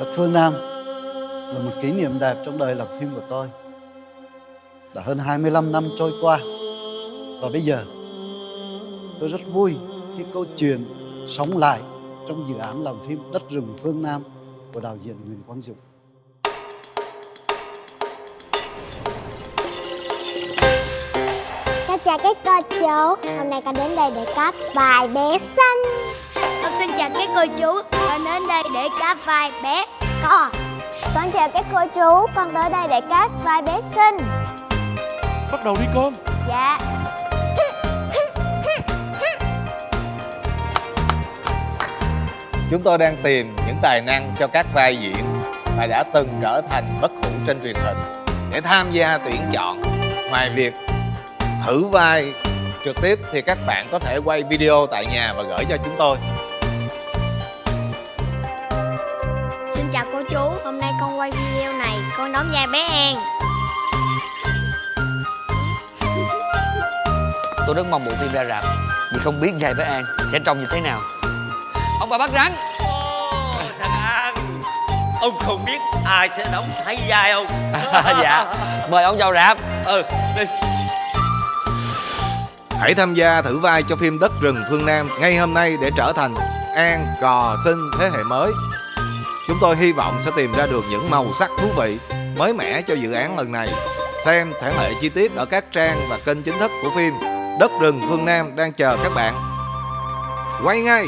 Đất Phương Nam là một kỷ niệm đẹp trong đời làm phim của tôi. Đã hơn 25 năm trôi qua và bây giờ tôi rất vui khi câu chuyện sống lại trong dự án làm phim Đất rừng phương Nam của đạo diễn Nguyễn Quang Dũng. Cháu chào các cô chú Hôm nay con đến đây để cast vai bé xanh Con xin chào các cô chú Con đến đây để cast vai bé cò Con chào các cô chú Con tới đây để cast vai bé xinh Bắt đầu đi con Dạ Chúng tôi đang tìm những tài năng cho các vai diễn mà đã từng trở thành bất hủ trên truyền hình để tham gia tuyển chọn. Ngoài việc thử vai trực tiếp thì các bạn có thể quay video tại nhà và gửi cho chúng tôi. Chào cô chú. Hôm nay con quay video này Con đóng vai bé An. Tôi rất mong bộ phim ra rạp Vì không biết vai bé An sẽ trông như thế nào. Ông bà bắt rắn. Ồ, thằng An Ông không biết ai sẽ đóng thay vai không Dạ Mời ông vào rạp. Ừ đi. Hãy tham gia thử vai cho phim Đất rừng phương Nam ngay hôm nay để trở thành An Cò Sinh thế hệ mới. Chúng tôi hy vọng sẽ tìm ra được những màu sắc thú vị, mới mẻ cho dự án lần này. Xem thể lệ chi tiết ở các trang và kênh chính thức của phim Đất rừng phương Nam đang chờ các bạn. Quay ngay!